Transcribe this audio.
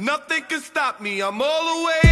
Nothing can stop me, I'm all the way.